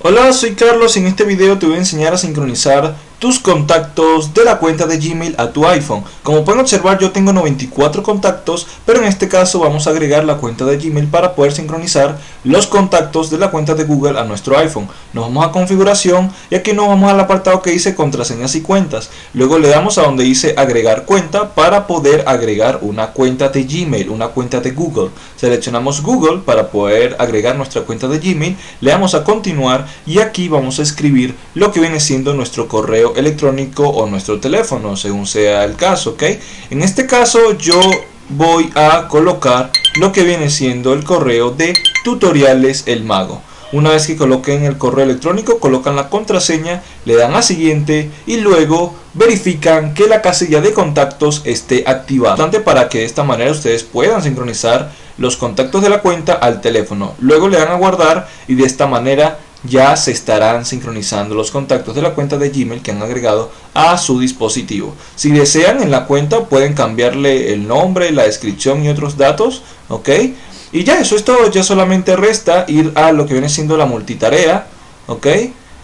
Hola, soy Carlos. Y en este video te voy a enseñar a sincronizar tus contactos de la cuenta de Gmail a tu iPhone. Como pueden observar yo tengo 94 contactos, pero en este caso vamos a agregar la cuenta de Gmail para poder sincronizar los contactos de la cuenta de Google a nuestro iPhone. Nos vamos a configuración y aquí nos vamos al apartado que dice contraseñas y cuentas. Luego le damos a donde dice agregar cuenta para poder agregar una cuenta de Gmail, una cuenta de Google. Seleccionamos Google para poder agregar nuestra cuenta de Gmail, le damos a continuar y aquí vamos a escribir lo que viene siendo nuestro correo electrónico o nuestro teléfono, según sea el caso, ¿ok? En este caso yo voy a colocar lo que viene siendo el correo de tutoriales el mago. Una vez que coloquen el correo electrónico, colocan la contraseña, le dan a siguiente y luego verifican que la casilla de contactos esté activada. Para que de esta manera ustedes puedan sincronizar los contactos de la cuenta al teléfono. Luego le dan a guardar y de esta manera ya se estarán sincronizando los contactos de la cuenta de Gmail que han agregado a su dispositivo. Si desean en la cuenta pueden cambiarle el nombre, la descripción y otros datos, ¿ok? Y ya eso es todo, ya solamente resta ir a lo que viene siendo la multitarea, ¿ok?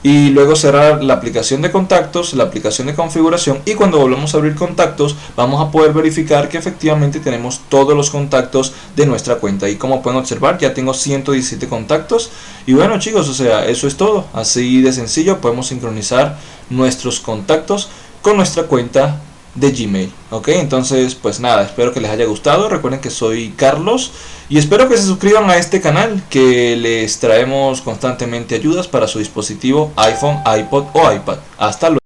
Y luego cerrar la aplicación de contactos, la aplicación de configuración y cuando volvamos a abrir contactos vamos a poder verificar que efectivamente tenemos todos los contactos de nuestra cuenta. Y como pueden observar ya tengo 117 contactos. Y bueno chicos o sea eso es todo. Así de sencillo podemos sincronizar nuestros contactos con nuestra cuenta de Gmail. Ok, entonces pues nada, espero que les haya gustado. Recuerden que soy Carlos y espero que se suscriban a este canal que les traemos constantemente ayudas para su dispositivo iPhone, iPod o iPad. Hasta luego.